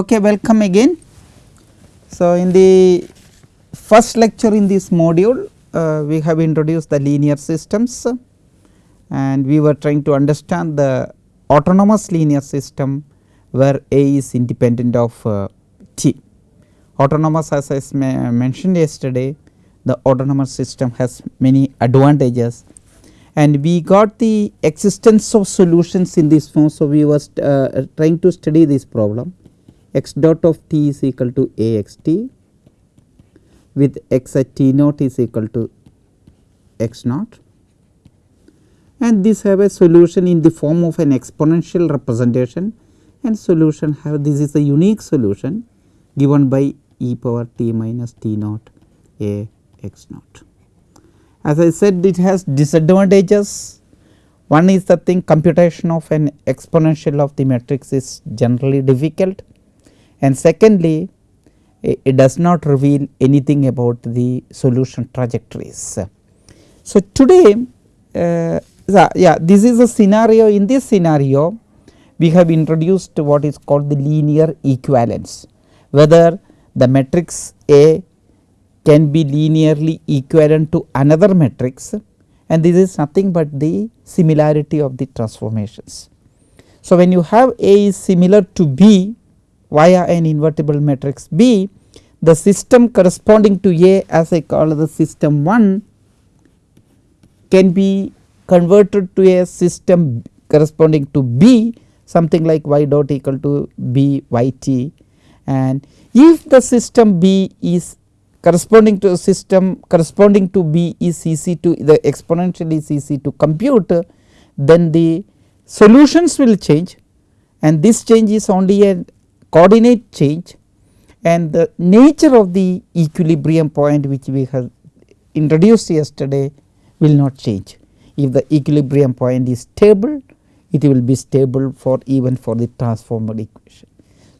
Okay, welcome again. So, in the first lecture in this module, uh, we have introduced the linear systems and we were trying to understand the autonomous linear system where A is independent of uh, T. Autonomous as I mentioned yesterday, the autonomous system has many advantages and we got the existence of solutions in this form. So, we were uh, trying to study this problem x dot of t is equal to a x t with x at t naught is equal to x naught. And this have a solution in the form of an exponential representation. And solution have this is a unique solution given by e power t minus t naught a x naught. As I said it has disadvantages. One is the thing computation of an exponential of the matrix is generally difficult and secondly it does not reveal anything about the solution trajectories. So, today uh, yeah this is a scenario in this scenario we have introduced what is called the linear equivalence whether the matrix A can be linearly equivalent to another matrix and this is nothing but the similarity of the transformations. So, when you have A is similar to B via an invertible matrix B, the system corresponding to A as I call the system 1 can be converted to a system corresponding to B something like y dot equal to B y t. And if the system B is corresponding to a system corresponding to B is easy to the exponential is easy to compute then the solutions will change. And this change is only a coordinate change and the nature of the equilibrium point which we have introduced yesterday will not change. If the equilibrium point is stable it will be stable for even for the transformed equation.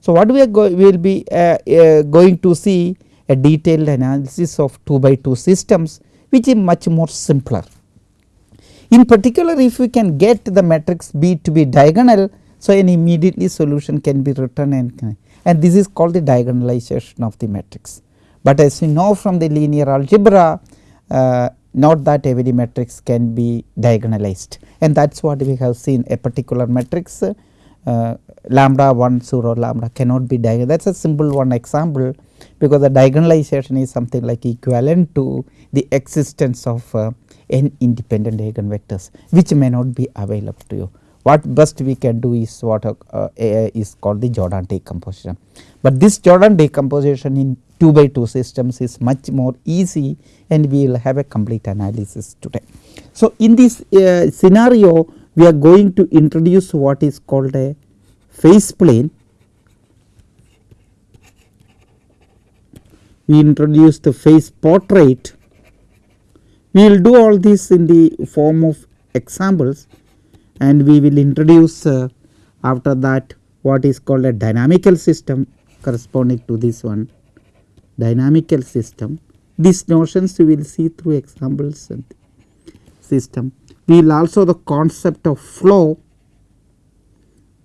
So, what we are we will be uh, uh, going to see a detailed analysis of 2 by 2 systems which is much more simpler. In particular if we can get the matrix B to be diagonal so, an immediately solution can be written and, and this is called the diagonalization of the matrix. But as we know from the linear algebra uh, not that every matrix can be diagonalized and that is what we have seen a particular matrix uh, lambda 1 0 lambda cannot be diagonal that is a simple one example because the diagonalization is something like equivalent to the existence of uh, n independent eigenvectors which may not be available to you what best we can do is what uh, uh, is called the Jordan decomposition. But this Jordan decomposition in 2 by 2 systems is much more easy and we will have a complete analysis today. So, in this uh, scenario we are going to introduce what is called a phase plane. We introduce the phase portrait. We will do all this in the form of examples and we will introduce uh, after that what is called a dynamical system corresponding to this one dynamical system. These notions we will see through examples and system. We will also the concept of flow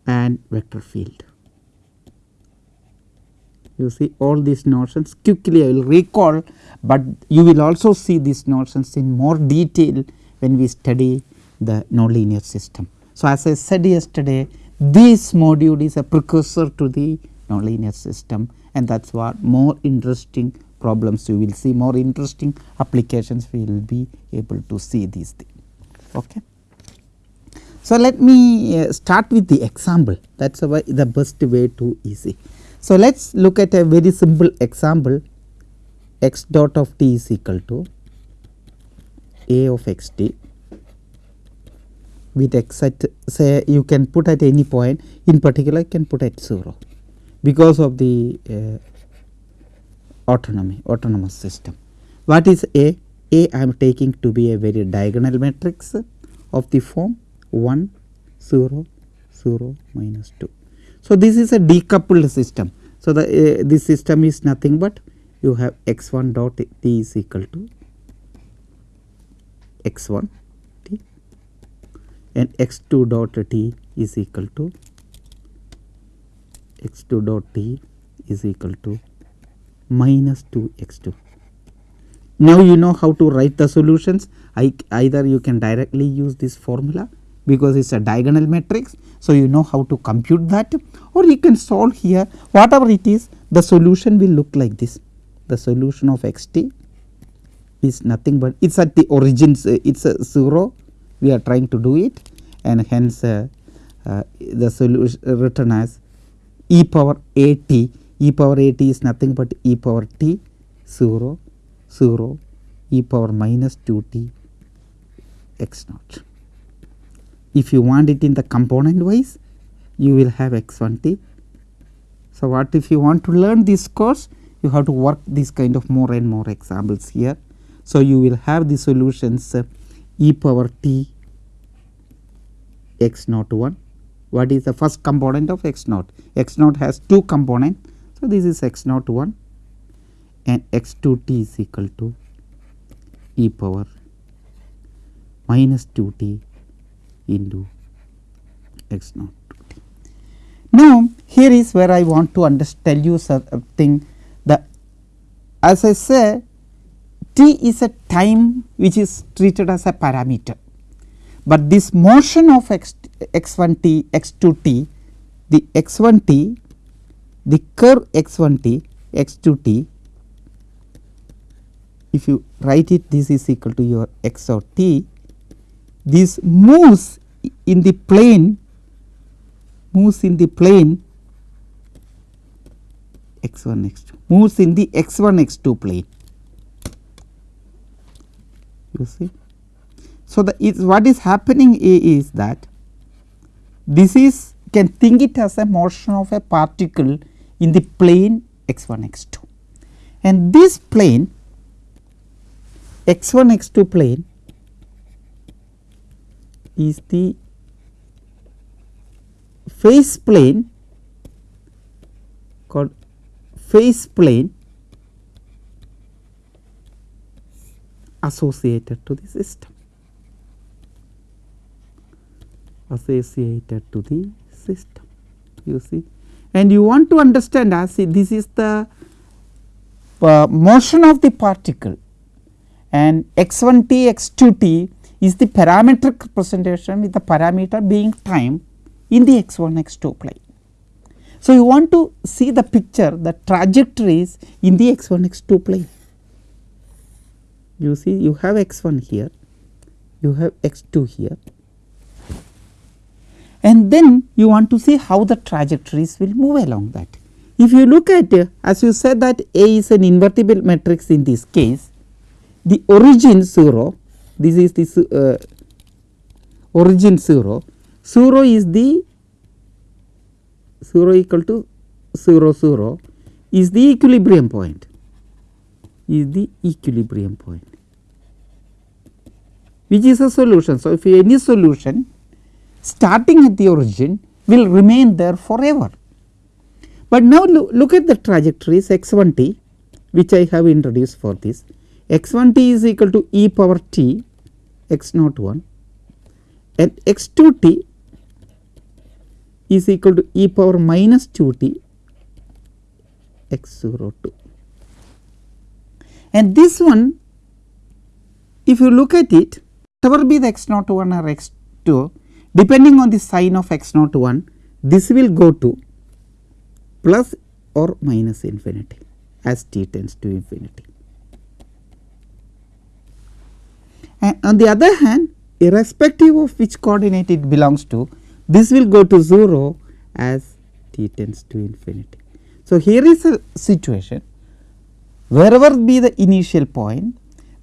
and vector field. You see all these notions quickly I will recall, but you will also see these notions in more detail when we study the nonlinear system. So, as I said yesterday this module is a precursor to the nonlinear system and that is what more interesting problems you will see more interesting applications we will be able to see these things. Okay. So, let me uh, start with the example that is the best way to easy. So, let us look at a very simple example x dot of t is equal to a of x t with x at say you can put at any point in particular you can put at 0 because of the uh, autonomy autonomous system. What is A? A I am taking to be a very diagonal matrix of the form 1 0 0 minus 2. So, this is a decoupled system. So, the uh, this system is nothing but you have x 1 dot t is equal to x 1 and x 2 dot t is equal to x 2 dot t is equal to minus 2 x 2. Now you know how to write the solutions I, either you can directly use this formula because it is a diagonal matrix. So, you know how to compute that or you can solve here whatever it is the solution will look like this the solution of x t is nothing but it is at the origins it is a 0 we are trying to do it and hence uh, uh, the solution written as e power a t e power a t is nothing but e power t 0 0 e power minus 2 t x naught. If you want it in the component wise you will have x 1 t. So, what if you want to learn this course you have to work this kind of more and more examples here. So, you will have the solutions uh, e power t x naught 1 what is the first component of x naught x naught has two components. So, this is x naught 1 and x 2 t is equal to e power minus 2 t into x naught 2 t. Now, here is where I want to tell you something the as I say t is a time which is treated as a parameter, but this motion of x x 1 t x 2 t the x 1 t the curve x 1 t x 2 t if you write it this is equal to your x of t this moves in the plane moves in the plane x 1 x 2 moves in the x 1 x 2 plane you see. So, the is what is happening is that this is can think it as a motion of a particle in the plane x 1 x 2 and this plane x 1 x 2 plane is the phase plane called phase plane associated to the system associated to the system you see and you want to understand as this is the uh, motion of the particle and x 1 t x 2 t is the parametric representation with the parameter being time in the x 1 x 2 plane. So, you want to see the picture the trajectories in the x 1 x 2 plane. You see you have x 1 here, you have x 2 here and then you want to see how the trajectories will move along that. If you look at uh, as you said that A is an invertible matrix in this case, the origin 0 this is this uh, origin 0 0 is the 0 equal to 0 0 is the equilibrium point is the equilibrium point which is a solution. So, if any solution starting at the origin will remain there forever. But now lo look at the trajectories x 1 t which I have introduced for this x 1 t is equal to e power t x naught 1 and x 2 t is equal to e power minus 2 t x 0 2. And this one if you look at it whatever be the x naught 1 or x 2 depending on the sign of x naught 1 this will go to plus or minus infinity as t tends to infinity. And on the other hand irrespective of which coordinate it belongs to this will go to 0 as t tends to infinity. So, here is a situation wherever be the initial point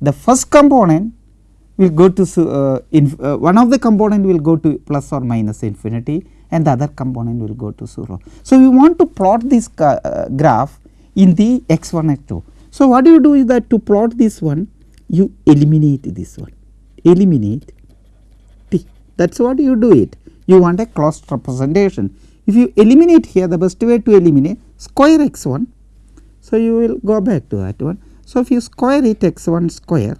the first component will go to uh, uh, one of the component will go to plus or minus infinity and the other component will go to 0. So, we want to plot this uh, graph in the x 1 x 2. So, what do you do is that to plot this one you eliminate this one eliminate t that is what you do it you want a closed representation. If you eliminate here the best way to eliminate square x 1. So, you will go back to that one. So, if you square it x 1 square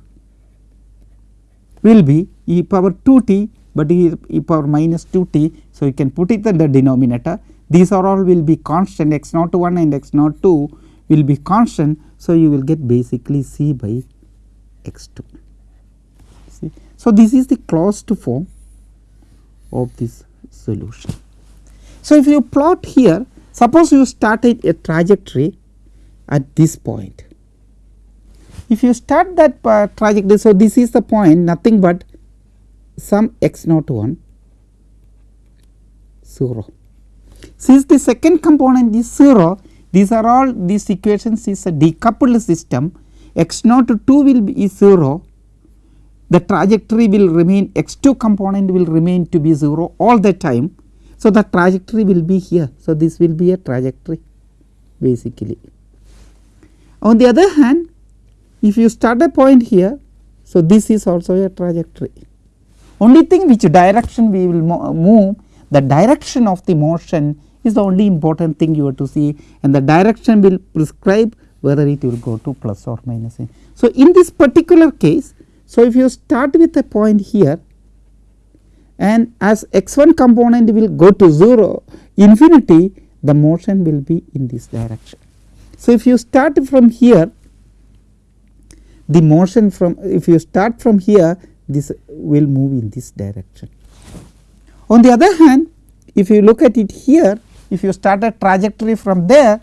will be e power 2 t but e, e power minus 2 t. So, you can put it in the denominator these are all will be constant x naught 1 and x naught 2 will be constant. So, you will get basically c by x 2 see. So, this is the closed form of this solution. So, if you plot here suppose you started a trajectory at this point. If you start that uh, trajectory, so this is the point nothing but some x naught 1 0. Since the second component is 0, these are all these equations is a decoupled system x naught 2 will be 0, the trajectory will remain x 2 component will remain to be 0 all the time. So, the trajectory will be here. So, this will be a trajectory basically. On the other hand, if you start a point here, so this is also a trajectory. Only thing which direction we will move, the direction of the motion is the only important thing you have to see and the direction will prescribe whether it will go to plus or minus. So, in this particular case, so if you start with a point here and as x 1 component will go to 0 infinity the motion will be in this direction. So, if you start from here the motion from if you start from here this will move in this direction. On the other hand if you look at it here if you start a trajectory from there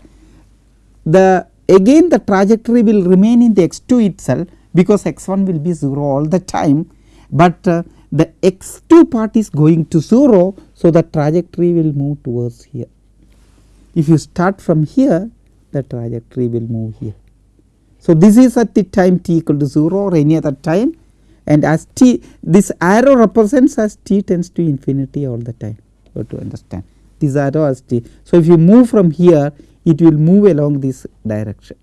the again the trajectory will remain in the x 2 itself because x 1 will be 0 all the time, but uh, the x 2 part is going to 0. So, the trajectory will move towards here. If you start from here the trajectory will move here. So, this is at the time t equal to 0 or any other time and as t this arrow represents as t tends to infinity all the time you have to understand this arrow as t. So, if you move from here it will move along this direction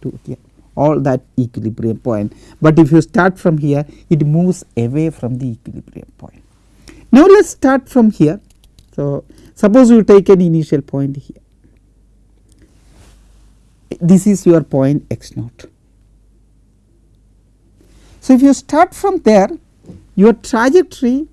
to here all that equilibrium point, but if you start from here it moves away from the equilibrium point. Now, let us start from here. So, suppose you take an initial point here this is your point x naught. So, if you start from there your trajectory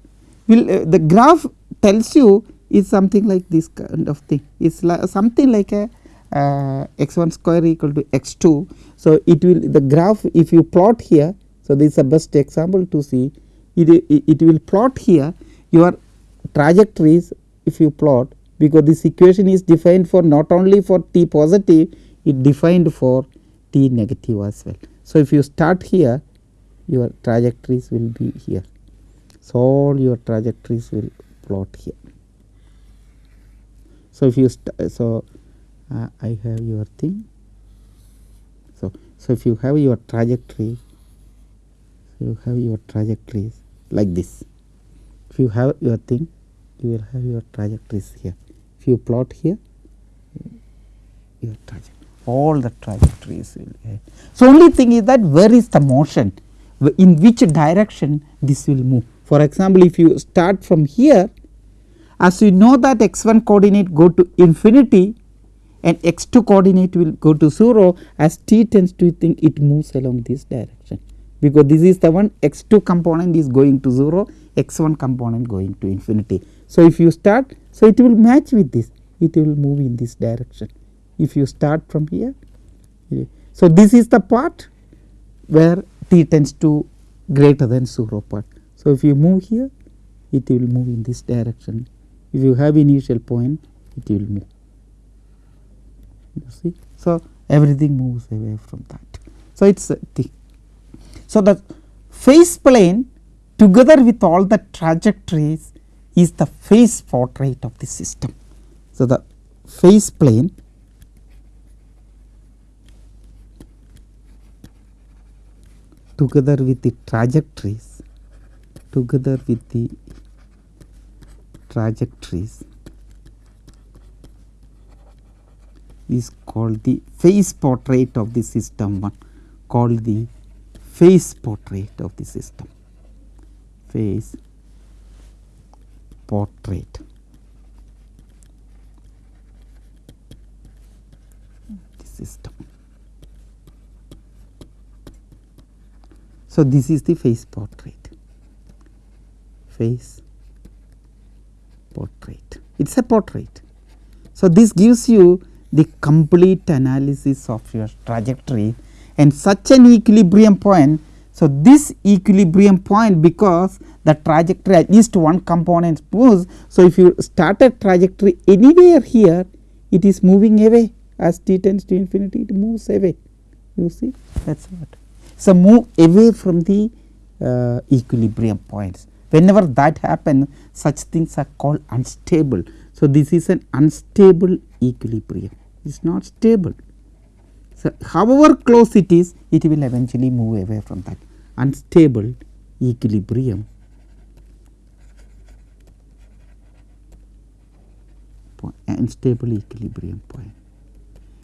will uh, the graph tells you is something like this kind of thing is like something like a uh, x 1 square equal to x 2. So, it will the graph if you plot here. So, this is the best example to see it, it, it will plot here your trajectories if you plot because this equation is defined for not only for t positive it defined for t negative as well. So, if you start here your trajectories will be here. So, all your trajectories will plot here. So, if you so uh, I have your thing. So, so if you have your trajectory, you have your trajectories like this. If you have your thing, you will have your trajectories here. If you plot here, your trajectory all the trajectories will have. So, only thing is that where is the motion in which direction this will move. For example, if you start from here as you know that x 1 coordinate go to infinity and x 2 coordinate will go to 0 as t tends to think it moves along this direction because this is the one x 2 component is going to 0 x 1 component going to infinity. So, if you start so it will match with this it will move in this direction if you start from here. So, this is the part where t tends to greater than 0 part. So, if you move here it will move in this direction if you have initial point it will move you see. So, everything moves away from that. So, it is the so the phase plane together with all the trajectories is the phase portrait of the system. So, the phase plane together with the trajectories. Together with the trajectories is called the phase portrait of the system one. Called the phase portrait of the system. Phase portrait. The system. So, this is the phase portrait phase portrait it is a portrait. So, this gives you the complete analysis of your trajectory and such an equilibrium point. So, this equilibrium point because the trajectory at least one component moves. So, if you start a trajectory anywhere here it is moving away as t tends to infinity it moves away you see that is what. So, move away from the uh, equilibrium points whenever that happens such things are called unstable. So, this is an unstable equilibrium it is not stable. So, however close it is it will eventually move away from that unstable equilibrium point unstable equilibrium point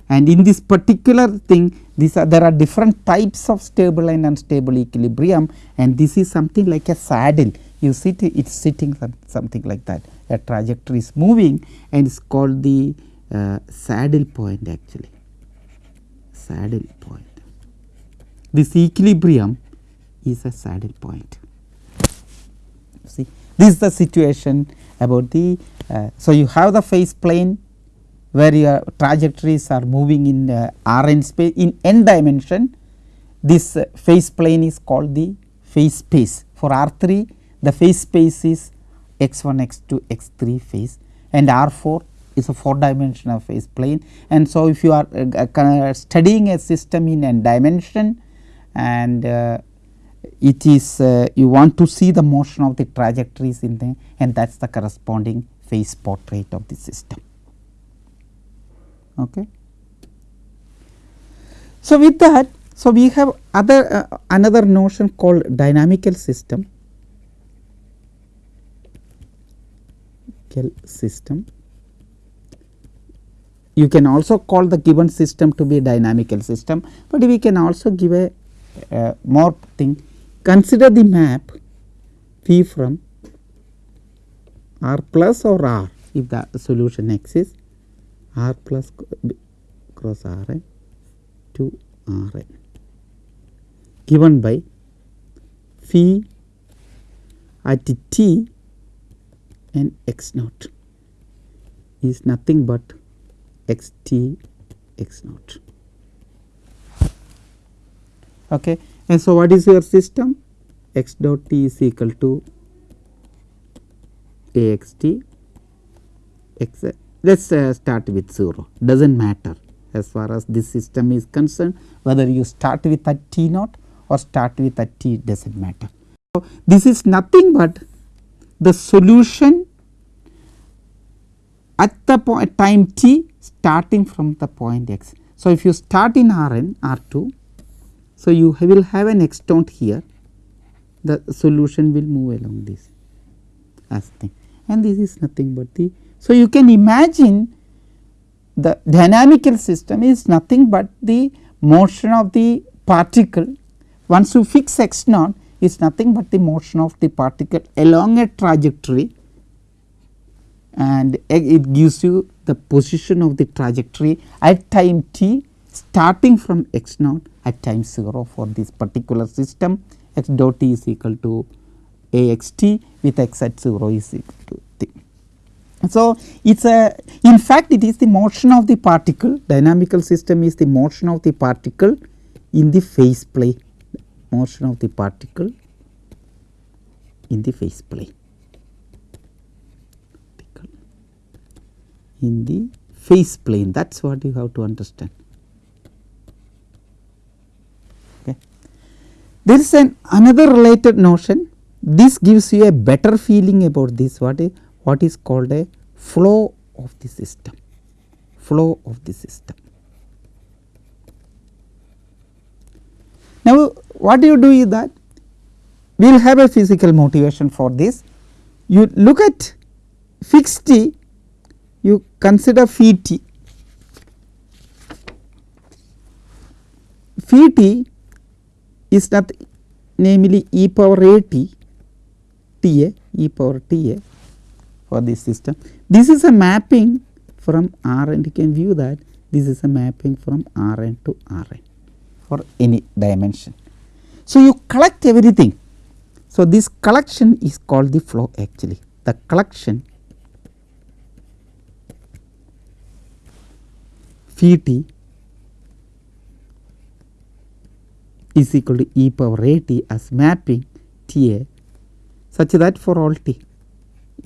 and in this particular thing these are there are different types of stable and unstable equilibrium. And this is something like a saddle you sit it is sitting something like that. A trajectory is moving and it is called the uh, saddle point actually. Saddle point. This equilibrium is a saddle point. See this is the situation about the uh, so you have the phase plane where your trajectories are moving in uh, r n space in n dimension this uh, phase plane is called the phase space for r 3 the phase space is x 1 x 2 x 3 phase and r 4 is a 4 dimensional phase plane and so if you are uh, studying a system in n dimension and uh, it is uh, you want to see the motion of the trajectories in there and that is the corresponding phase portrait of the system. Okay. So, with that so we have other uh, another notion called dynamical system system. You can also call the given system to be a dynamical system, but we can also give a uh, more thing consider the map phi from r plus or r if the solution exists r plus cross r n to r n given by phi at t and x naught is nothing but x t x naught. Okay. And so, what is your system? x dot t is equal to a x t x let us uh, start with 0 does not matter as far as this system is concerned whether you start with a t naught or start with a t does not matter. So, this is nothing but the solution at the point time t starting from the point x. So, if you start in R n R 2, so you will have an extant here the solution will move along this as thing and this is nothing but the so, you can imagine the dynamical system is nothing but the motion of the particle. Once you fix x naught is nothing but the motion of the particle along a trajectory and it gives you the position of the trajectory at time t starting from x naught at time 0 for this particular system. X dot t is equal to a x t with x at 0 is equal to so, it is a in fact it is the motion of the particle dynamical system is the motion of the particle in the phase plane motion of the particle in the phase plane in the phase plane that is what you have to understand. Okay. There is an another related notion. This gives you a better feeling about this. What is what is called a flow of the system, flow of the system. Now, what you do is that we will have a physical motivation for this. You look at fixed t, you consider phi t. Phi t is not namely e power a t, t a, e power t a for this system. This is a mapping from Rn you can view that this is a mapping from Rn to Rn for any dimension. So, you collect everything. So, this collection is called the flow actually the collection phi t is equal to e power a t as mapping T a such that for all t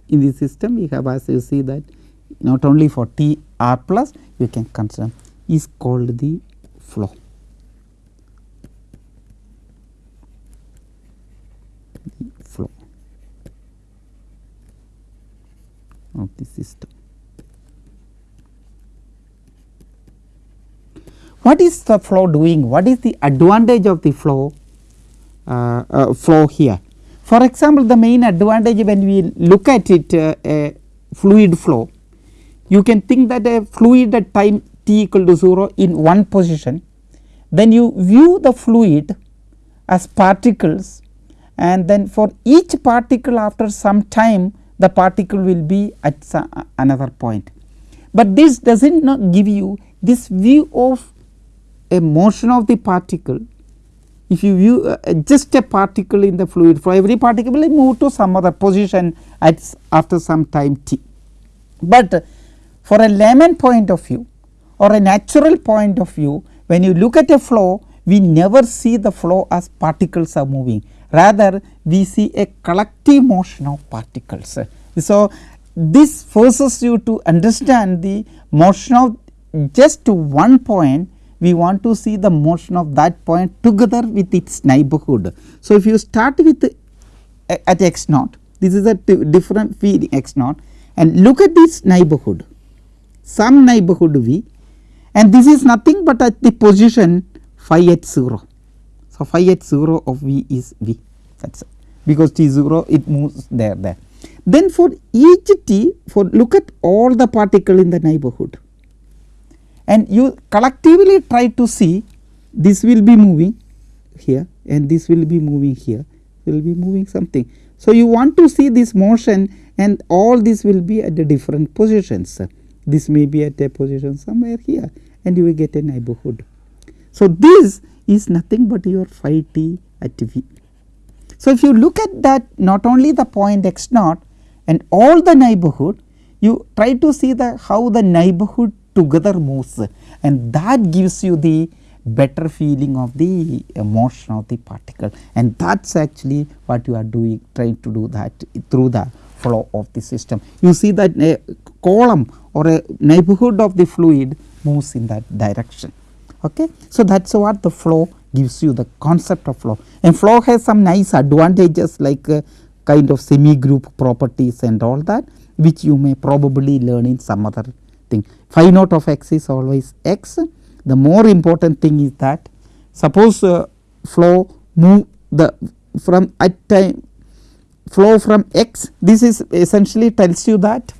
in the system we have as you see that not only for T r plus you can consider is called the flow. The flow of the system. What is the flow doing? What is the advantage of the flow uh, uh, flow here? For example, the main advantage when we look at it uh, a fluid flow, you can think that a fluid at time t equal to 0 in one position, then you view the fluid as particles and then for each particle after some time the particle will be at another point. But this does not give you this view of a motion of the particle if you view uh, just a particle in the fluid flow every particle will move to some other position at after some time t. But uh, for a layman point of view or a natural point of view when you look at a flow we never see the flow as particles are moving rather we see a collective motion of particles. So, this forces you to understand the motion of just one point we want to see the motion of that point together with its neighborhood. So, if you start with uh, at x naught this is a different x naught and look at this neighborhood some neighborhood v and this is nothing but at the position phi at 0. So, phi at 0 of v is v that is because t 0 it moves there there. Then for each t for look at all the particle in the neighborhood and you collectively try to see this will be moving here and this will be moving here will be moving something. So, you want to see this motion and all this will be at the different positions this may be at a position somewhere here and you will get a neighborhood. So, this is nothing but your phi t at v. So, if you look at that not only the point x naught and all the neighborhood you try to see the how the neighborhood together moves and that gives you the better feeling of the motion of the particle and that is actually what you are doing trying to do that through the flow of the system. You see that a column or a neighborhood of the fluid moves in that direction. Okay. So, that is what the flow gives you the concept of flow and flow has some nice advantages like uh, kind of semi group properties and all that which you may probably learn in some other thing phi naught of x is always x. The more important thing is that suppose uh, flow move the from at time flow from x this is essentially tells you that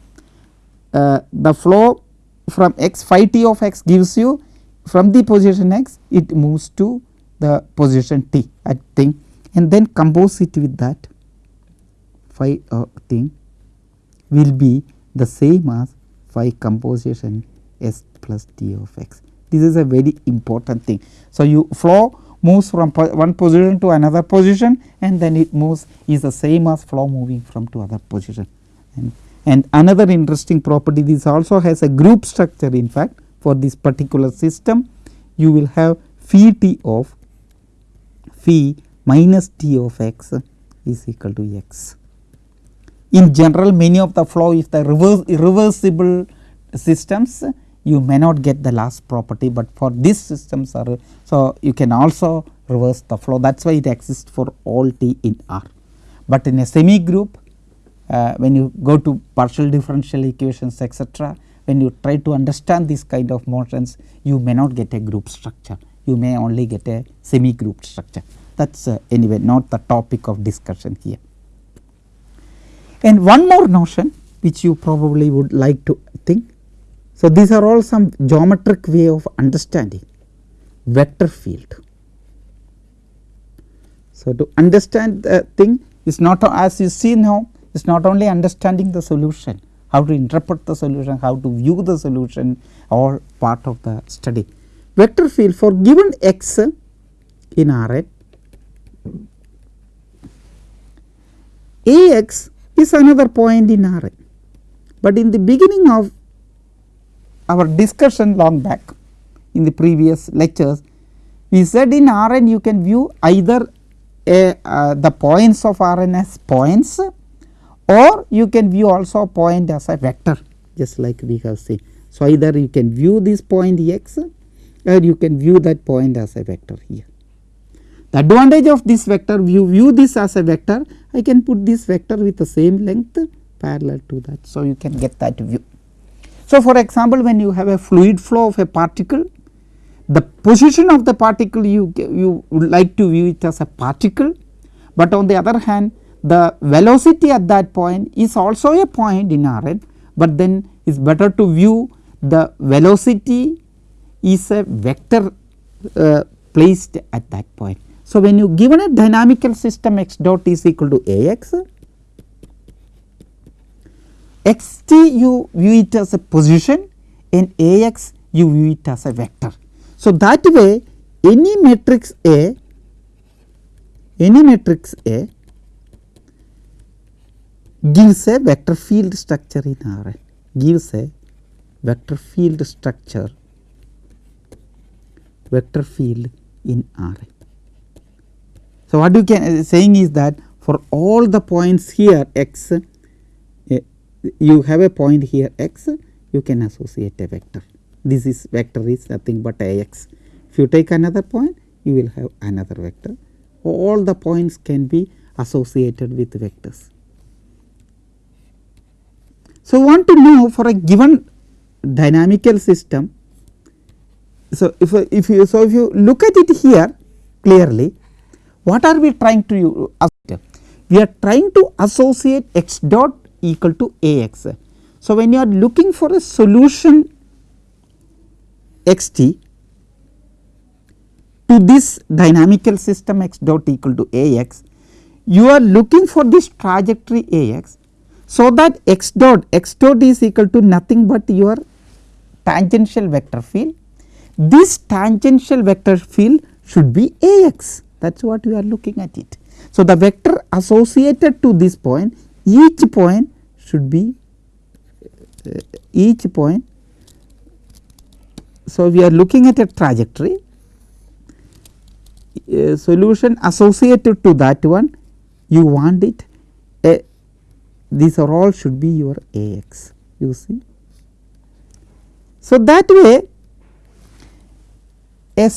uh, the flow from x phi t of x gives you from the position x it moves to the position t at thing and then compose it with that phi uh, thing will be the same as phi composition s plus t of x. This is a very important thing. So, you flow moves from po one position to another position and then it moves is the same as flow moving from to other position. And, and another interesting property this also has a group structure in fact for this particular system you will have phi t of phi minus t of x is equal to x. In general many of the flow if the reverse irreversible systems you may not get the last property, but for these systems are so you can also reverse the flow that is why it exists for all t in R. But in a semi group uh, when you go to partial differential equations etc., when you try to understand this kind of motions you may not get a group structure, you may only get a semi group structure that is uh, anyway not the topic of discussion here. And one more notion which you probably would like to think so, these are all some geometric way of understanding vector field. So, to understand the thing is not as you see now is not only understanding the solution, how to interpret the solution, how to view the solution or part of the study. Vector field for given x in Rn, Ax is another point in Rn, but in the beginning of our discussion long back in the previous lectures we said in Rn you can view either a uh, the points of Rn as points or you can view also a point as a vector just like we have seen. So, either you can view this point x or you can view that point as a vector here. The advantage of this vector view view this as a vector I can put this vector with the same length parallel to that. So, you can get that view. So, for example, when you have a fluid flow of a particle the position of the particle you, you would like to view it as a particle, but on the other hand the velocity at that point is also a point in Rn, but then it is better to view the velocity is a vector uh, placed at that point. So, when you given a dynamical system x dot is equal to A x, x t you view it as a position and A x you view it as a vector. So, that way any matrix A any matrix A gives a vector field structure in R gives a vector field structure vector field in R. So, what you can uh, saying is that for all the points here x uh, you have a point here x you can associate a vector this is vector is nothing but a x. If you take another point you will have another vector all the points can be associated with vectors. So, want to know for a given dynamical system. So, if, if you so if you look at it here clearly what are we trying to associate? We are trying to associate x dot equal to a x. So, when you are looking for a solution x t to this dynamical system x dot equal to a x, you are looking for this trajectory a x. So, that x dot x dot is equal to nothing but your tangential vector field. This tangential vector field should be a x that is what we are looking at it. So, the vector associated to this point each point should be uh, each point so, we are looking at a trajectory solution associated to that one you want it these are all should be your A x you see. So, that way a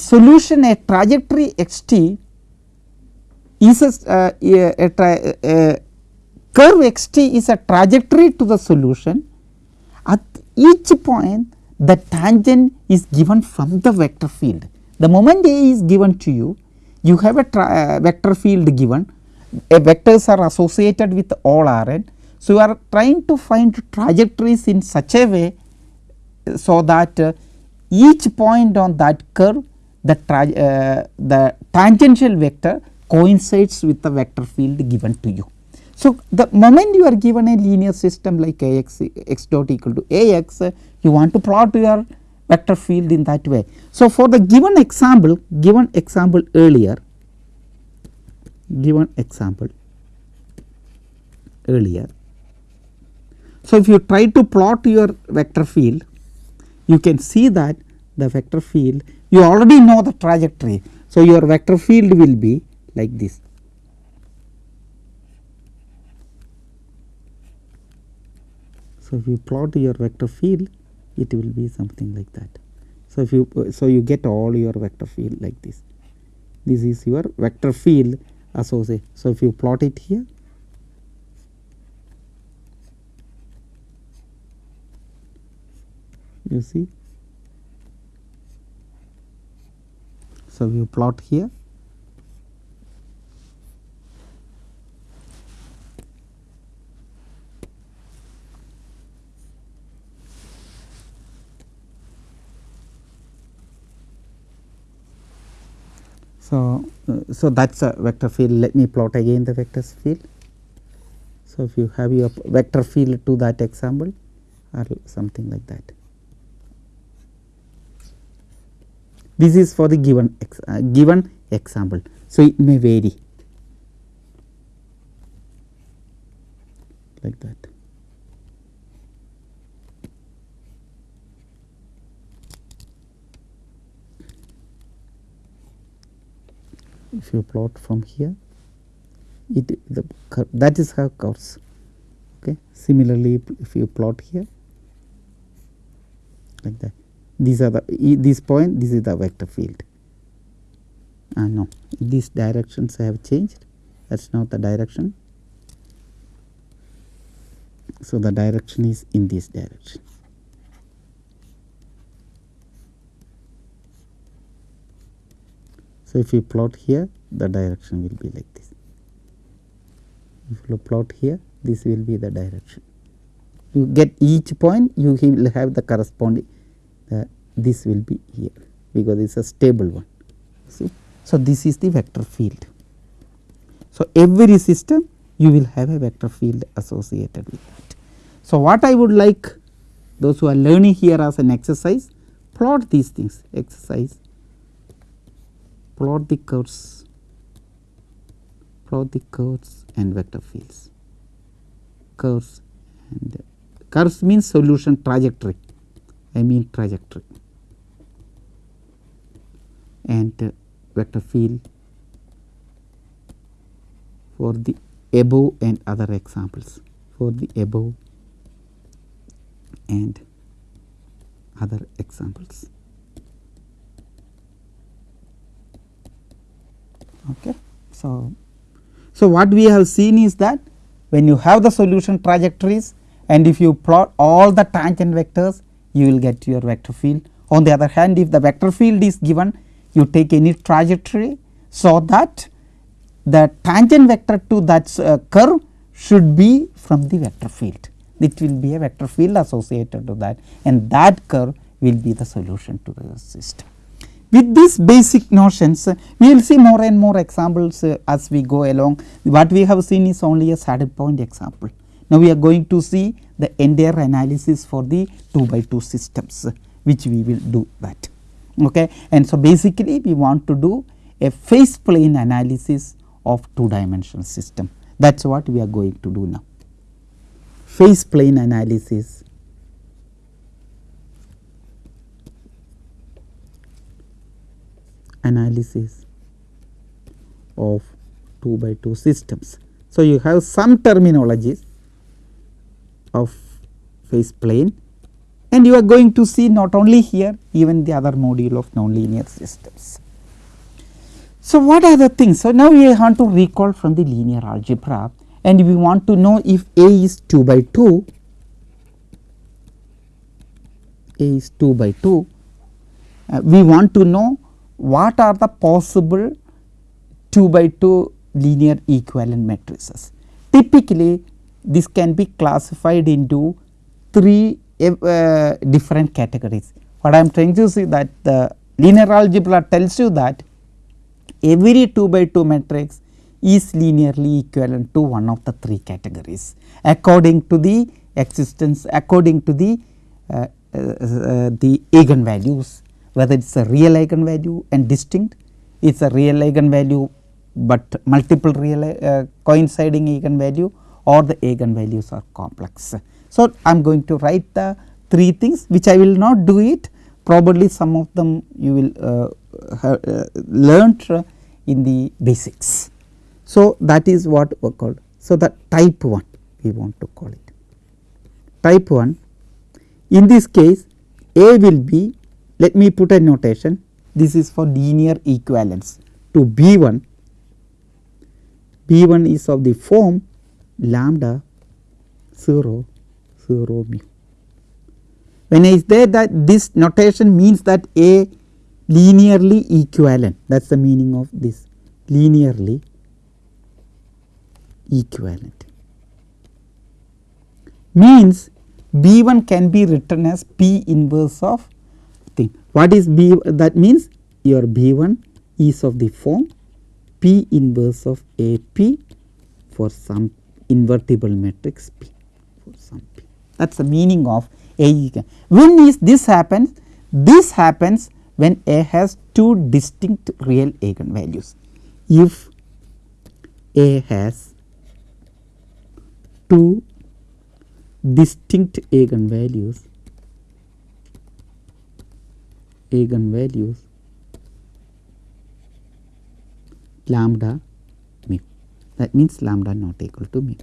solution a trajectory x t is a, uh, a, a, a curve x t is a trajectory to the solution at each point the tangent is given from the vector field. The moment A is given to you, you have a uh, vector field given, a vectors are associated with all Rn. So, you are trying to find trajectories in such a way, so that uh, each point on that curve the, uh, the tangential vector coincides with the vector field given to you. So, the moment you are given a linear system like A x x dot equal to A x you want to plot your vector field in that way. So, for the given example given example earlier given example earlier. So, if you try to plot your vector field you can see that the vector field you already know the trajectory. So, your vector field will be like this So, if you plot your vector field it will be something like that. So, if you so you get all your vector field like this this is your vector field associated. So, if you plot it here you see. So, you plot here So, uh, so that is a vector field let me plot again the vector field. So, if you have your vector field to that example or something like that. This is for the given ex uh, given example. So, it may vary like that. If you plot from here, it the curve, that is how curves. Okay. Similarly, if you plot here like that, these are the this point this is the vector field. Ah no. These directions have changed. That is not the direction. So the direction is in this direction. So if you plot here the direction will be like this. If you plot here this will be the direction. You get each point you will have the corresponding uh, this will be here because it is a stable one see. So, this is the vector field. So, every system you will have a vector field associated with that. So, what I would like those who are learning here as an exercise plot these things exercise plot the curves plot the curves and vector fields curves and curves means solution trajectory I mean trajectory and vector field for the above and other examples for the above and other examples. Okay. So, so what we have seen is that when you have the solution trajectories and if you plot all the tangent vectors you will get your vector field. On the other hand if the vector field is given you take any trajectory so that the tangent vector to that uh, curve should be from the vector field. It will be a vector field associated to that and that curve will be the solution to the system. With these basic notions we will see more and more examples uh, as we go along. What we have seen is only a saddle point example. Now, we are going to see the entire analysis for the 2 by 2 systems which we will do that. Okay. And so, basically we want to do a phase plane analysis of 2 dimensional system that is what we are going to do now. Phase plane analysis analysis of 2 by 2 systems. So, you have some terminologies of phase plane and you are going to see not only here even the other module of nonlinear systems. So, what are the things? So, now we want to recall from the linear algebra and we want to know if A is 2 by 2, A is 2 by 2, uh, we want to know what are the possible 2 by 2 linear equivalent matrices. Typically, this can be classified into three uh, different categories. What I am trying to say that the linear algebra tells you that every 2 by 2 matrix is linearly equivalent to one of the three categories according to the existence according to the uh, uh, uh, the eigenvalues whether it is a real eigenvalue and distinct it is a real eigenvalue, but multiple real uh, coinciding eigenvalue or the eigenvalues are complex. So, I am going to write the three things which I will not do it probably some of them you will uh, have uh, learnt in the basics. So, that is what we called. So, the type 1 we want to call it. Type 1 in this case A will be let me put a notation this is for linear equivalence to B 1 B 1 is of the form lambda 0 0 mu. When I say that this notation means that A linearly equivalent that is the meaning of this linearly equivalent means B 1 can be written as P inverse of thing. What is B that means your B 1 is of the form P inverse of A P for some invertible matrix P for some P. That is the meaning of A. When is this happens? This happens when A has two distinct real eigenvalues. If A has two distinct eigenvalues eigenvalues lambda that means lambda not equal to mu.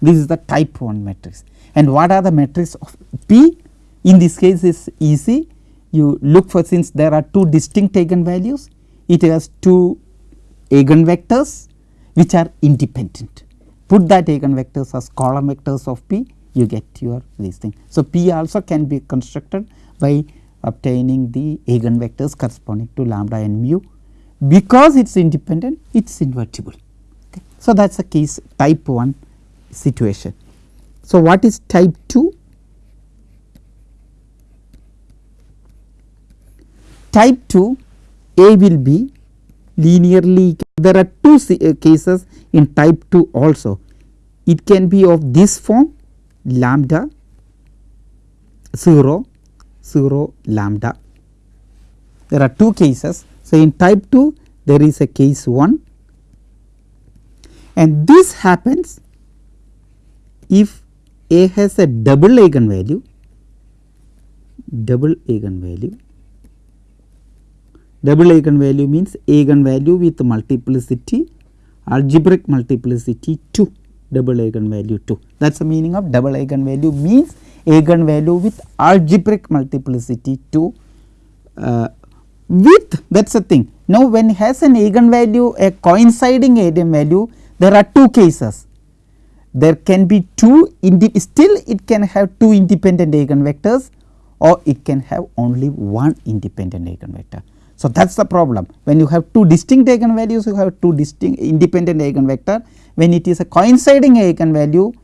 This is the type 1 matrix. And what are the matrix of P? In this case is easy. You look for since there are two distinct eigenvalues it has two eigenvectors which are independent. Put that eigenvectors as column vectors of P you get your this thing. So, P also can be constructed by obtaining the eigenvectors corresponding to lambda and mu because it is independent it is invertible. Okay. So, that is a case type 1 situation. So, what is type 2? Type 2 A will be linearly there are two uh, cases in type 2 also. It can be of this form lambda 0 0 lambda. There are two cases. So, in type 2 there is a case 1 and this happens if A has a double eigenvalue double eigenvalue. Double eigenvalue means eigenvalue with multiplicity algebraic multiplicity 2 double eigenvalue 2 that is the meaning of double eigenvalue means eigenvalue with algebraic multiplicity 2 uh, with that is the thing. Now, when has an eigenvalue a coinciding eigenvalue there are two cases there can be two still it can have two independent eigenvectors or it can have only one independent eigenvector. So, that is the problem when you have two distinct eigenvalues you have two distinct independent eigenvector when it is a coinciding eigenvalue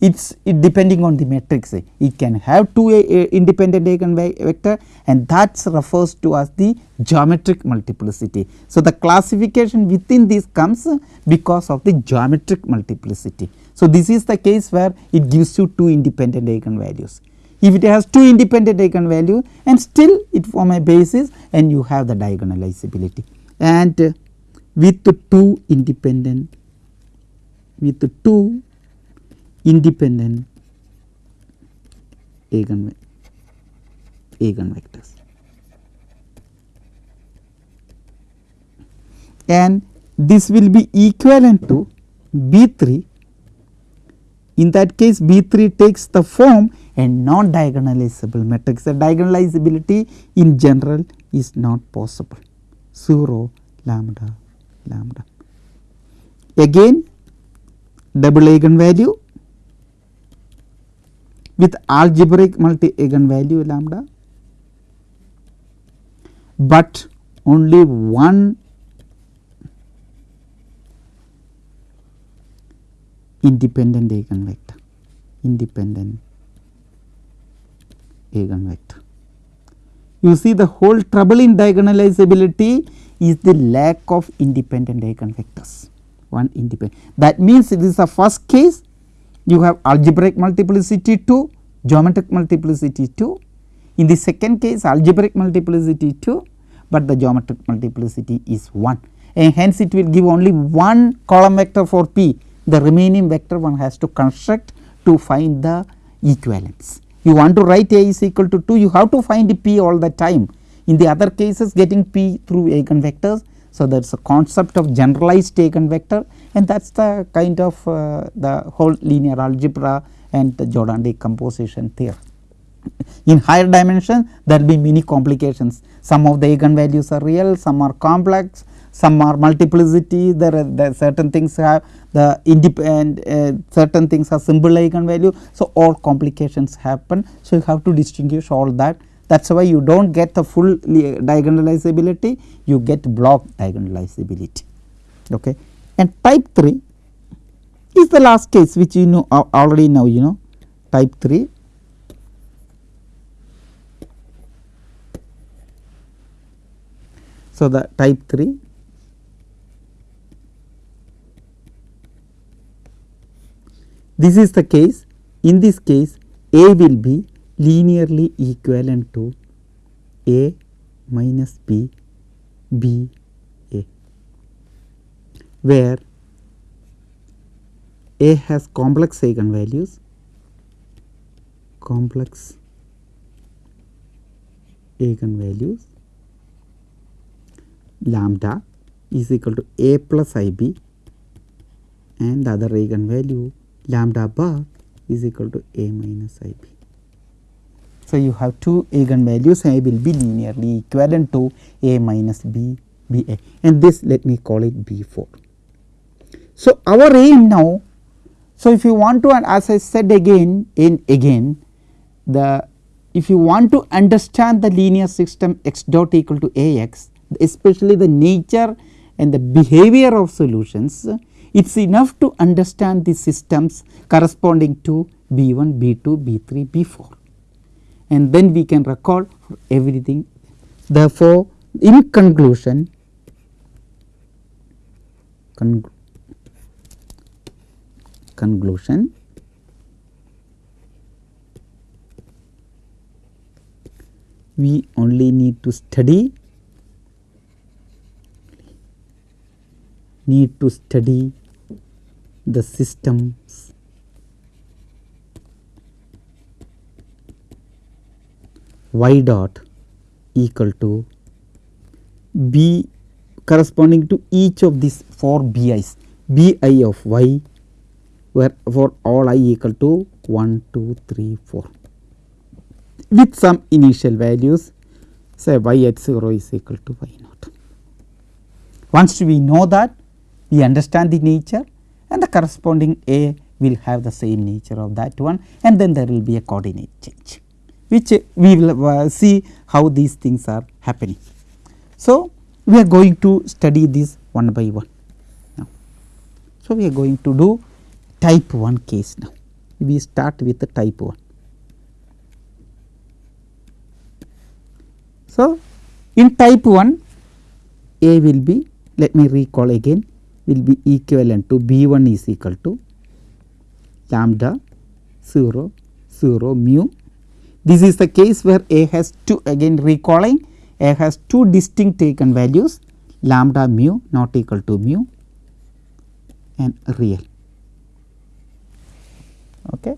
it is it depending on the matrix it can have two a, a independent eigenvector and that refers to as the geometric multiplicity. So, the classification within this comes because of the geometric multiplicity. So, this is the case where it gives you two independent eigenvalues. If it has two independent eigenvalue and still it form a basis and you have the diagonalizability and with the two independent with the two independent eigen eigenvectors. And this will be equivalent to B 3 in that case B 3 takes the form and non diagonalizable matrix the diagonalizability in general is not possible 0 lambda lambda. Again double eigenvalue with algebraic multi eigenvalue lambda, but only one independent eigenvector independent eigenvector. You see the whole trouble in diagonalizability is the lack of independent eigenvectors one independent. That means this is the first case you have algebraic multiplicity 2, geometric multiplicity 2. In the second case algebraic multiplicity 2, but the geometric multiplicity is 1 and hence it will give only one column vector for p. The remaining vector one has to construct to find the equivalence. You want to write A is equal to 2 you have to find p all the time. In the other cases getting p through eigenvectors. So, there is a concept of generalized eigenvector and that is the kind of uh, the whole linear algebra and the Jordan decomposition theory. In higher dimension there will be many complications some of the eigenvalues are real some are complex some are multiplicity there are certain things have the independent uh, certain things are simple eigenvalue. So, all complications happen. So, you have to distinguish all that that is why you do not get the full diagonalizability you get block diagonalizability okay and type 3 is the last case which you know already know you know. Type 3 so the type 3 this is the case. In this case a will be linearly equivalent to A minus B B where A has complex eigenvalues complex eigenvalues lambda is equal to a plus i b and the other eigenvalue lambda bar is equal to a minus i b. So, you have two eigenvalues I will be linearly equivalent to a minus b b a and this let me call it b 4. So, our aim now so if you want to and as I said again in again the if you want to understand the linear system x dot equal to a x especially the nature and the behavior of solutions it is enough to understand the systems corresponding to B 1, B 2, B 3, B 4 and then we can record everything. Therefore, in conclusion con conclusion. We only need to study need to study the systems. Y dot equal to b corresponding to each of these 4 bi's bi of y where for all i equal to 1 2 3 4 with some initial values say y at 0 is equal to y naught. Once we know that we understand the nature and the corresponding A will have the same nature of that one and then there will be a coordinate change which we will uh, see how these things are happening. So, we are going to study this one by one now. So, we are going to do type 1 case now. We start with the type 1. So, in type 1 A will be let me recall again will be equivalent to B 1 is equal to lambda 0 0 mu. This is the case where A has two again recalling A has two distinct eigenvalues lambda mu not equal to mu and real. Okay.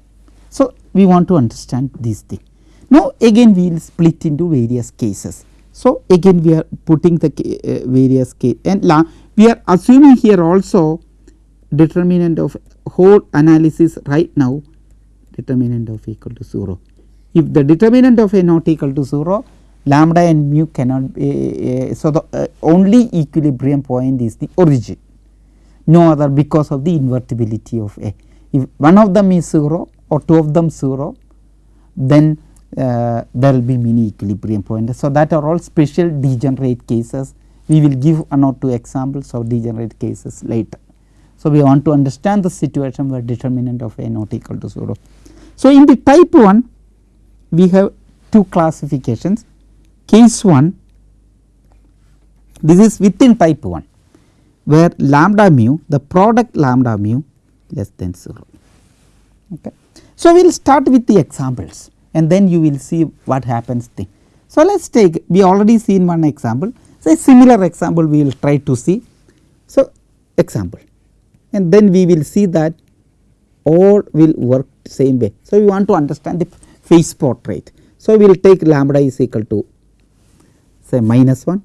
So, we want to understand this thing. Now, again we will split into various cases. So, again we are putting the uh, various case and la we are assuming here also determinant of whole analysis right now determinant of equal to 0. If the determinant of a not equal to 0 lambda and mu cannot be uh, so the uh, only equilibrium point is the origin no other because of the invertibility of a if one of them is 0 or two of them 0 then uh, there will be many equilibrium points. So, that are all special degenerate cases we will give one or two examples of degenerate cases later. So, we want to understand the situation where determinant of A not equal to 0. So, in the type 1 we have two classifications case 1 this is within type 1 where lambda mu the product lambda mu less than 0. Okay. So, we will start with the examples and then you will see what happens thing. So, let us take we already seen one example a similar example we will try to see. So, example and then we will see that all will work same way. So, we want to understand the phase portrait. So, we will take lambda is equal to say minus 1.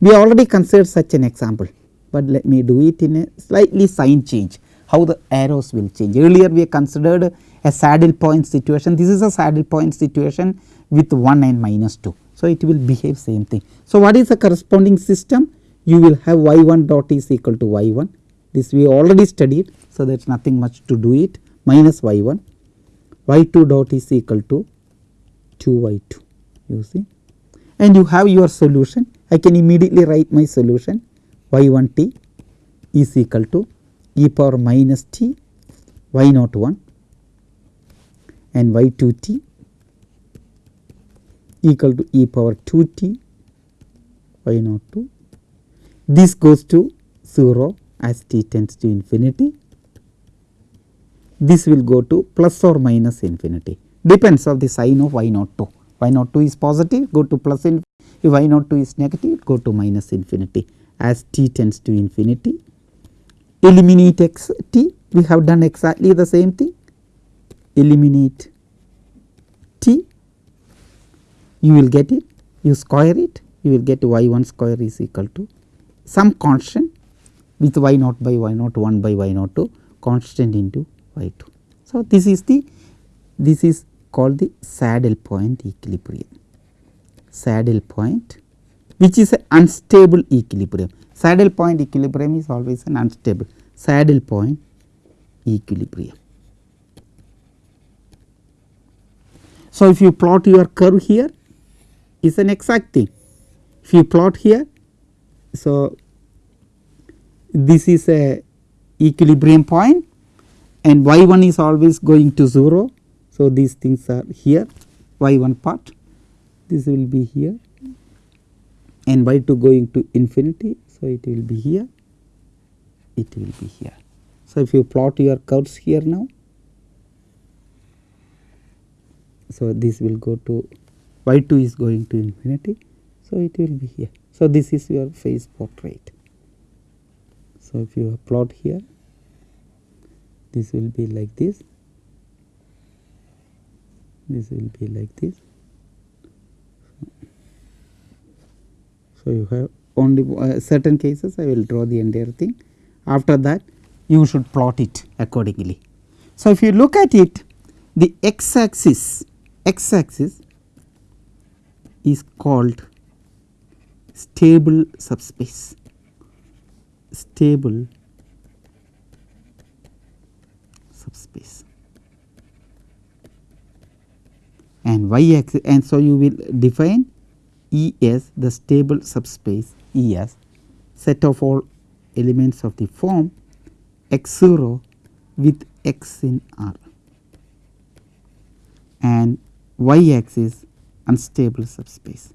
We already considered such an example, but let me do it in a slightly sign change how the arrows will change. Earlier we considered a saddle point situation, this is a saddle point situation with 1 and minus 2. So, it will behave same thing. So, what is the corresponding system? You will have y 1 dot is equal to y 1 this we already studied. So, there is nothing much to do it minus y 1 y 2 dot is equal to 2 y 2 you see and you have your solution I can immediately write my solution y 1 t is equal to e power minus t y naught 1 and y 2 t equal to e power 2 t y naught 2. This goes to 0 as t tends to infinity. This will go to plus or minus infinity depends of the sign of y naught 2. y naught 2 is positive go to plus infinity if y naught 2 is negative go to minus infinity as t tends to infinity. Eliminate x t. We have done exactly the same thing. Eliminate t. You will get it. You square it. You will get y 1 square is equal to some constant with y naught by y naught 1 by y naught 2 constant into y 2. So, this is the this is called the saddle point equilibrium. Saddle point which is an unstable equilibrium saddle point equilibrium is always an unstable saddle point equilibrium. So, if you plot your curve here is an exact thing if you plot here so this is a equilibrium point and y 1 is always going to 0. So, these things are here y 1 part this will be here and y 2 going to infinity. So, it will be here it will be here. So, if you plot your curves here now so this will go to y 2 is going to infinity. So, it will be here. So, this is your phase portrait. So, if you plot here this will be like this, this will be like this. So, you have only uh, certain cases I will draw the entire thing. After that you should plot it accordingly. So, if you look at it the x axis x axis is called stable subspace. Stable subspace. And y axis and so you will define E as the stable subspace E as set of all elements of the form x 0 with x in R. And y axis unstable subspace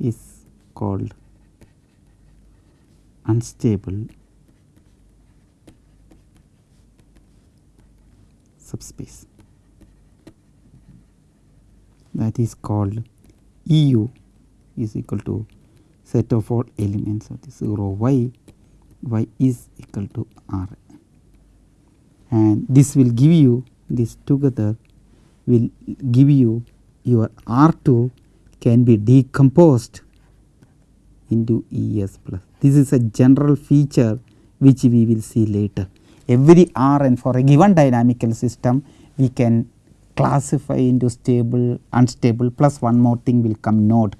is called unstable subspace. That is called EU is equal to set of all elements of this 0 y y is equal to r and this will give you this together will give you your R2 can be decomposed into ES plus. This is a general feature which we will see later. Every Rn for a given dynamical system we can classify into stable, unstable plus one more thing will come node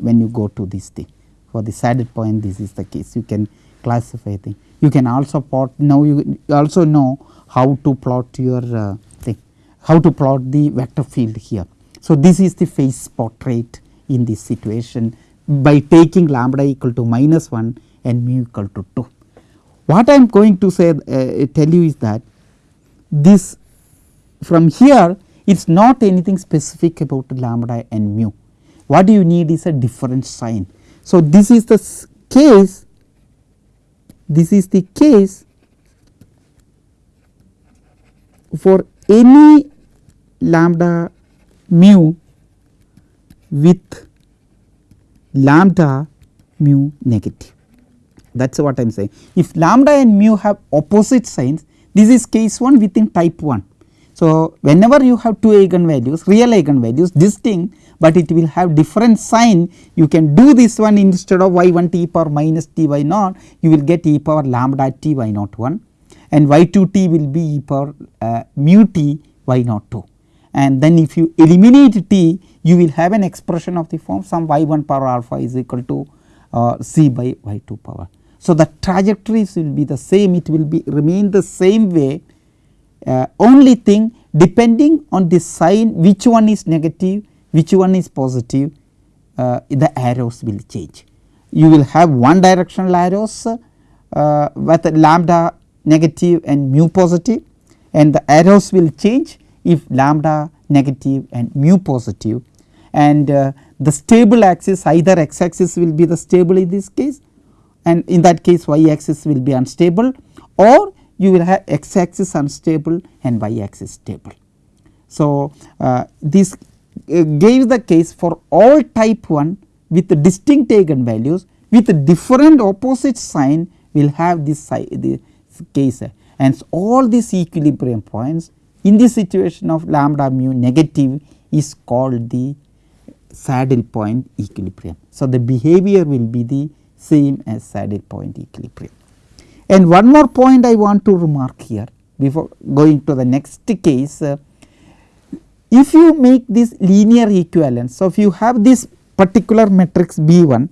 when you go to this thing. For the saddle point this is the case you can classify thing. You can also plot now you also know how to plot your uh, thing, how to plot the vector field here. So, this is the phase portrait in this situation by taking lambda equal to minus 1 and mu equal to 2. What I am going to say uh, tell you is that this from here it is not anything specific about lambda and mu. What you need is a different sign. So, this is the case, this is the case for any lambda mu with lambda mu negative that is what I am saying. If lambda and mu have opposite signs this is case 1 within type 1. So, whenever you have two eigenvalues real eigenvalues distinct, but it will have different sign you can do this one instead of y 1 t power minus t y naught you will get e power lambda t y naught 1 and y 2 t will be e power uh, mu t y naught 2 and then if you eliminate t you will have an expression of the form some y 1 power alpha is equal to uh, c by y 2 power. So, the trajectories will be the same it will be remain the same way uh, only thing depending on the sign which one is negative which one is positive uh, the arrows will change. You will have one directional arrows uh, with lambda negative and mu positive and the arrows will change if lambda negative and mu positive and uh, the stable axis either x axis will be the stable in this case and in that case y axis will be unstable or you will have x axis unstable and y axis stable. So, uh, this uh, gave the case for all type 1 with distinct eigenvalues with different opposite sign will have this, this case and so all these equilibrium points in the situation of lambda mu negative is called the saddle point equilibrium. So, the behavior will be the same as saddle point equilibrium. And one more point I want to remark here before going to the next case. Uh, if you make this linear equivalence. So, if you have this particular matrix B 1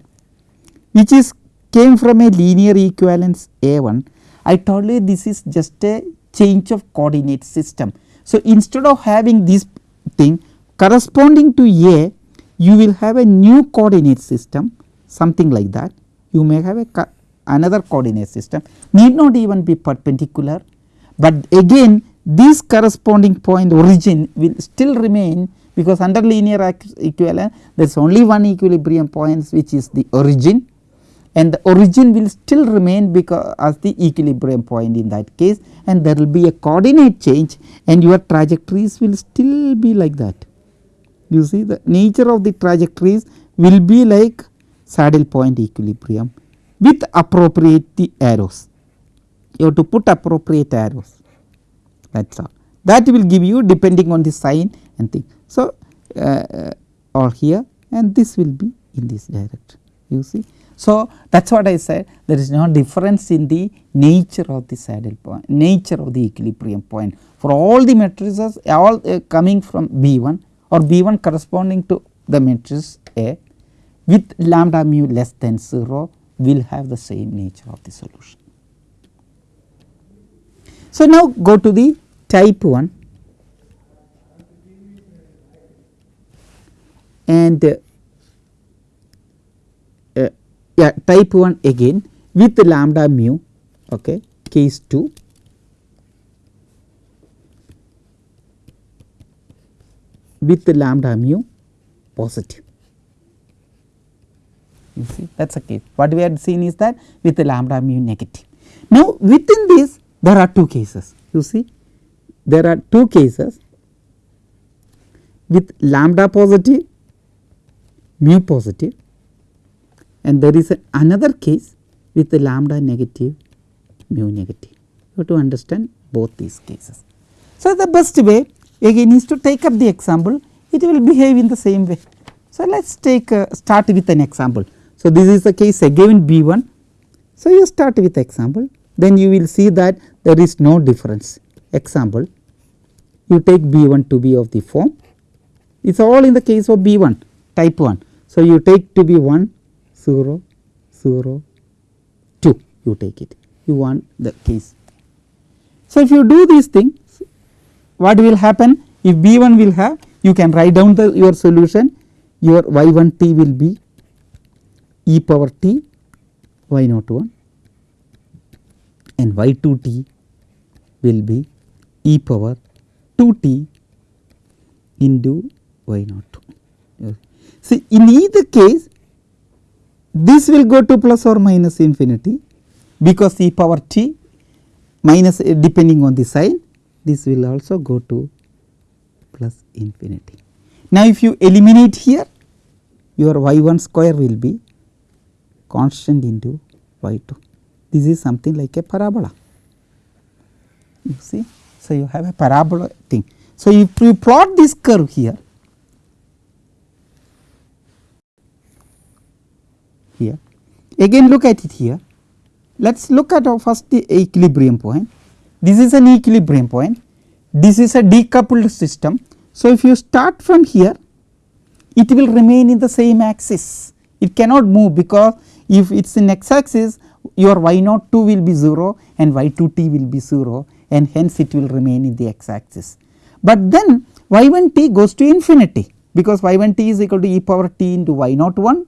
which is came from a linear equivalence A 1, I told you this is just a change of coordinate system. So, instead of having this thing corresponding to A, you will have a new coordinate system something like that. You may have a another coordinate system need not even be perpendicular, but again this corresponding point origin will still remain because under linear equivalence there is only one equilibrium point which is the origin and the origin will still remain because as the equilibrium point in that case and there will be a coordinate change and your trajectories will still be like that. You see the nature of the trajectories will be like saddle point equilibrium with appropriate arrows. You have to put appropriate arrows that is all. That will give you depending on the sign and thing. So, uh, or here and this will be in this direction you see. So, that is what I said there is no difference in the nature of the saddle point, nature of the equilibrium point for all the matrices all uh, coming from B 1 or B 1 corresponding to the matrix A with lambda mu less than 0 will have the same nature of the solution. So, now go to the type 1 and uh, yeah type 1 again with the lambda mu okay case 2 with the lambda mu positive you see that is a case what we had seen is that with lambda mu negative. Now within this there are two cases you see there are two cases with lambda positive mu positive and there is a, another case with the lambda negative mu negative. You have to understand both these cases. So, the best way again is to take up the example it will behave in the same way. So, let us take uh, start with an example. So, this is the case again B 1. So, you start with example then you will see that there is no difference example you take B 1 to be of the form it is all in the case of B 1 type 1. So, you take to be 1 0 0 2 you take it you want the case. So, if you do these things what will happen if B 1 will have you can write down the your solution your y 1 t will be e power t y naught 1 and y 2 t will be e power 2 t into y naught 2. See in either case this will go to plus or minus infinity because e power t minus uh, depending on the sign this will also go to plus infinity. Now, if you eliminate here your y 1 square will be constant into y 2 this is something like a parabola you see. So, you have a parabola thing. So, if you plot this curve here here. Again look at it here. Let us look at our first the equilibrium point. This is an equilibrium point. This is a decoupled system. So, if you start from here, it will remain in the same axis. It cannot move because if it is in x axis, your y naught 2 will be 0 and y 2 t will be 0 and hence it will remain in the x axis. But then y 1 t goes to infinity because y 1 t is equal to e power t into y naught 1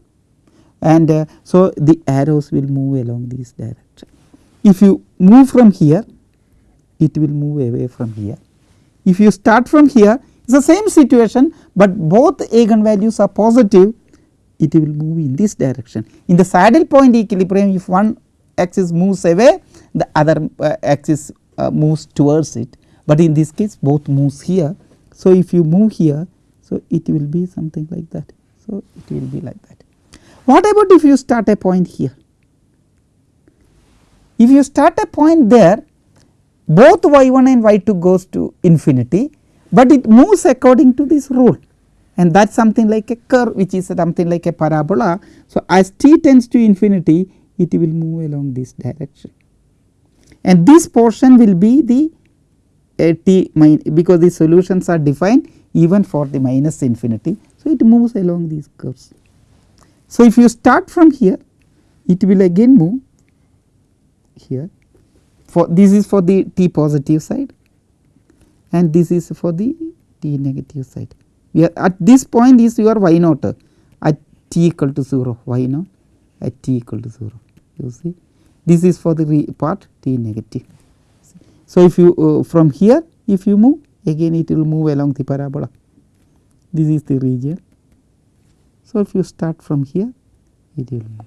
and uh, so the arrows will move along this direction. If you move from here it will move away from here. If you start from here it is the same situation, but both eigenvalues are positive it will move in this direction. In the saddle point equilibrium if one axis moves away the other uh, axis uh, moves towards it, but in this case both moves here. So, if you move here so it will be something like that. So, it will be like that. What about if you start a point here? If you start a point there both y 1 and y 2 goes to infinity, but it moves according to this rule and that is something like a curve which is something like a parabola. So, as t tends to infinity it will move along this direction and this portion will be the uh, t because the solutions are defined even for the minus infinity. So, it moves along these curves. So, if you start from here it will again move here for this is for the t positive side and this is for the t negative side. We are at this point is your y naught. At t equal to 0 y naught. At t equal to 0 you see? This is for the part t negative. So, if you uh, from here if you move again it will move along the parabola. This is the region. So, if you start from here it will move.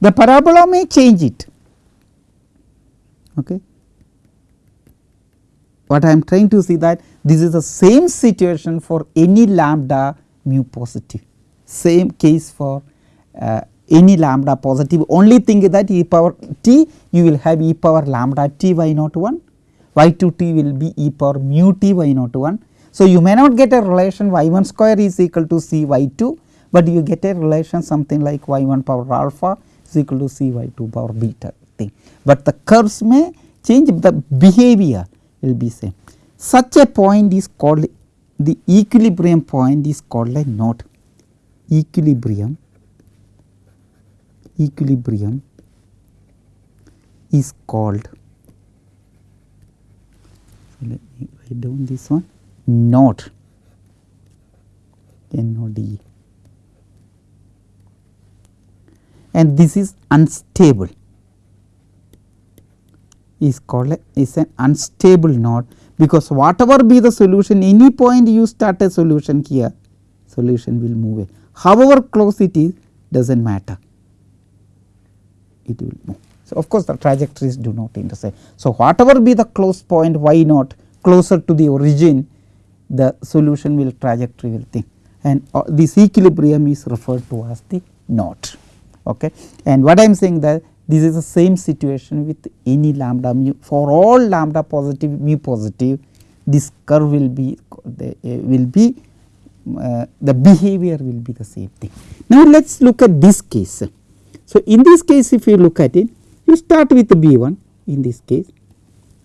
The parabola may change it. Okay. What I am trying to see that this is the same situation for any lambda mu positive same case for uh, any lambda positive only thing is that e power t you will have e power lambda t y naught 1 y 2 t will be e power mu t y naught 1. So, you may not get a relation y 1 square is equal to c y 2, but you get a relation something like y 1 power alpha is equal to c y 2 power beta thing, but the curves may change the behavior will be same. Such a point is called the equilibrium point is called a node. Equilibrium equilibrium is called so let me write down this one node. N O D. And this is unstable. Is called a, is an unstable node because whatever be the solution any point you start a solution here solution will move away however close it is does not matter it will move. So, of course, the trajectories do not intersect. So, whatever be the close point y naught closer to the origin the solution will trajectory will think and uh, this equilibrium is referred to as the node. Okay. And what I am saying that this is the same situation with any lambda mu for all lambda positive mu positive this curve will be the, uh, will be uh, the behavior will be the same thing. Now, let us look at this case. So, in this case if you look at it you start with B 1 in this case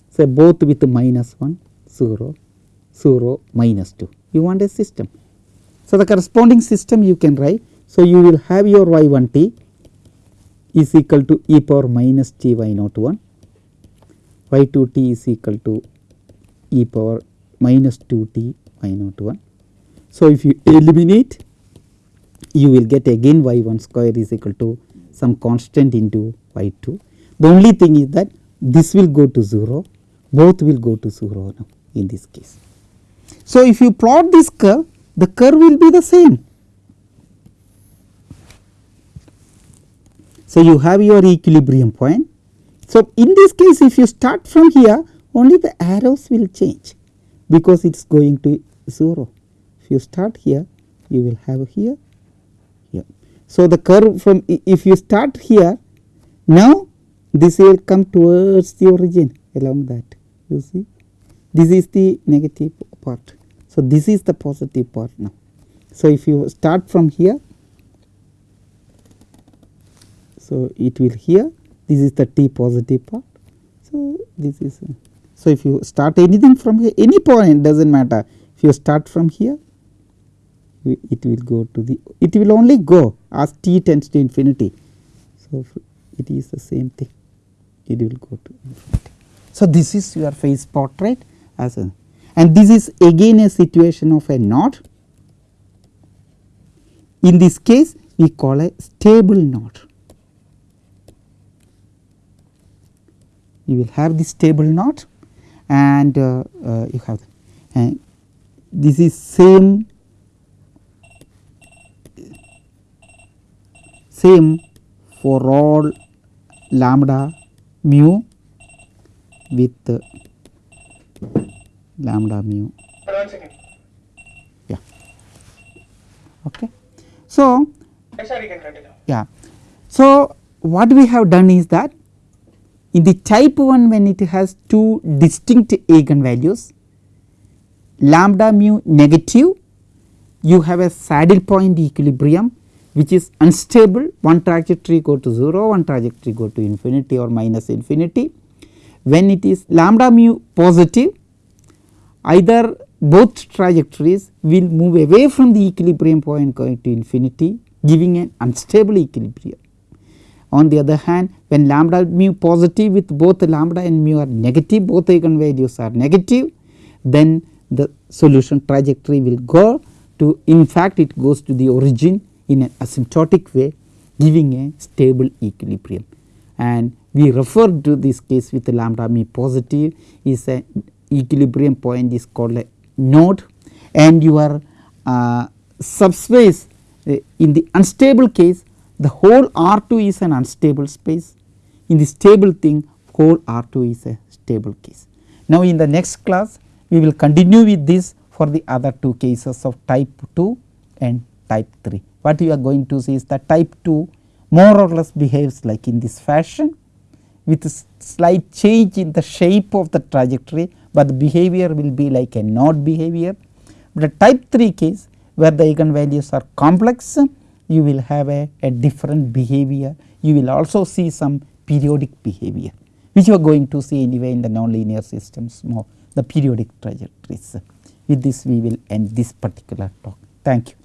say both with minus 1 0 0 minus 2 you want a system. So, the corresponding system you can write. So, you will have your y 1 t is equal to e power minus t y naught 1 y 2 t is equal to e power minus 2 t y naught 1. So, if you eliminate you will get again y 1 square is equal to some constant into y 2. The only thing is that this will go to 0, both will go to 0 now in this case. So, if you plot this curve, the curve will be the same. So, you have your equilibrium point. So, in this case if you start from here only the arrows will change because it is going to 0. If you start here you will have here so, the curve from if you start here now this will come towards the origin along that you see this is the negative part. So, this is the positive part now. So, if you start from here so it will here this is the t positive part. So, this is uh, so if you start anything from here any point does not matter if you start from here it will go to the it will only go as t tends to infinity. So, it is the same thing it will go to infinity. So, this is your phase portrait as a and this is again a situation of a node. In this case we call a stable node. You will have this stable node and uh, uh, you have and this is same same for all lambda mu with lambda mu. Yeah. Okay. So, yeah. So, what we have done is that in the type 1 when it has two distinct eigenvalues lambda mu negative you have a saddle point equilibrium which is unstable one trajectory go to 0 one trajectory go to infinity or minus infinity. When it is lambda mu positive either both trajectories will move away from the equilibrium point going to infinity giving an unstable equilibrium. On the other hand when lambda mu positive with both lambda and mu are negative both eigenvalues are negative then the solution trajectory will go to in fact it goes to the origin in an asymptotic way giving a stable equilibrium. And we refer to this case with lambda mu positive is a equilibrium point is called a node and your uh, subspace uh, in the unstable case the whole R 2 is an unstable space in the stable thing whole R 2 is a stable case. Now in the next class we will continue with this for the other two cases of type 2 and type 3. What you are going to see is that type 2 more or less behaves like in this fashion with a slight change in the shape of the trajectory, but the behavior will be like a node behavior. But a type 3 case where the eigenvalues are complex you will have a, a different behavior. You will also see some periodic behavior which you are going to see anyway in the nonlinear systems more the periodic trajectories. With this we will end this particular talk. Thank you.